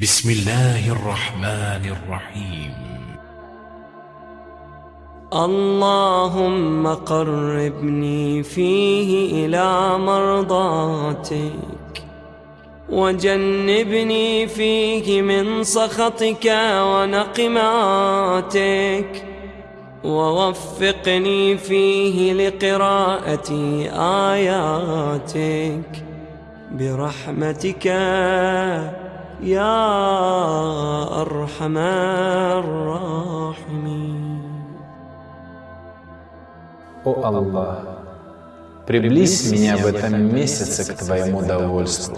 بسم الله الرحمن الرحيم. اللهم قربني فيه إلى مرضاتك وجنبني فيه من سخطك ونقماتك ووفقني فيه لقراءة آياتك برحمتك. يا أرحم الراحمين О Аллах, приблизь меня в этом месяце к Твоему довольству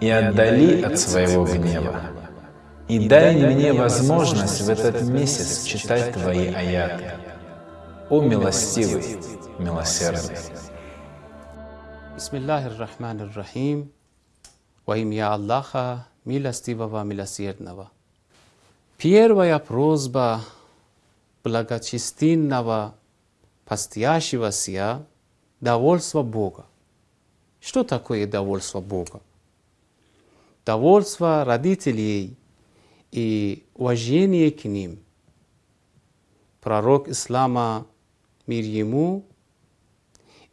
и отдали от своего гнева. И дай мне возможность в этот месяц читать Твои аяты. О милостивый, милосердный. Bismillahirrahmanirrahim. Во имя Аллаха, милостивого, милосердного. Первая просьба благочестивого постящегося – довольство Бога. Что такое довольство Бога? Довольство родителей и уважение к ним. Пророк Ислама, мир ему,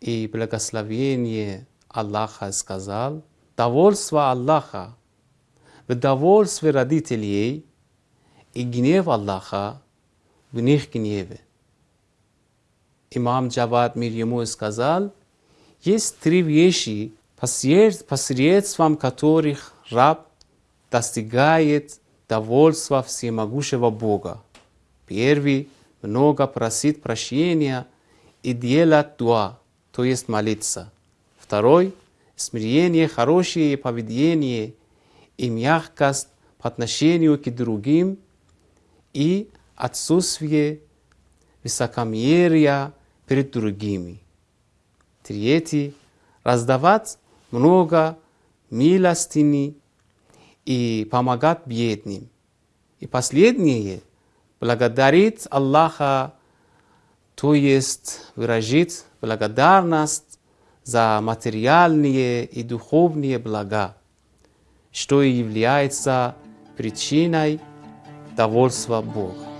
и благословение Аллаха сказал, довольство Аллаха в довольстве родителей и гнев Аллаха в них гневе. Имам Джавад мир ему сказал, есть три вещи, посредством которых раб достигает довольства всемогущего Бога. Первый – много просит прощения и делать дуа, то есть молиться. Второй – смирение, хорошее поведение и мягкость по отношению к другим и отсутствие высокомерия перед другими. Третий – раздавать много милостыни и помогать бедным. И последнее – благодарить Аллаха, то есть выражить благодарность за материальные и духовные блага, что и является причиной довольства Бога.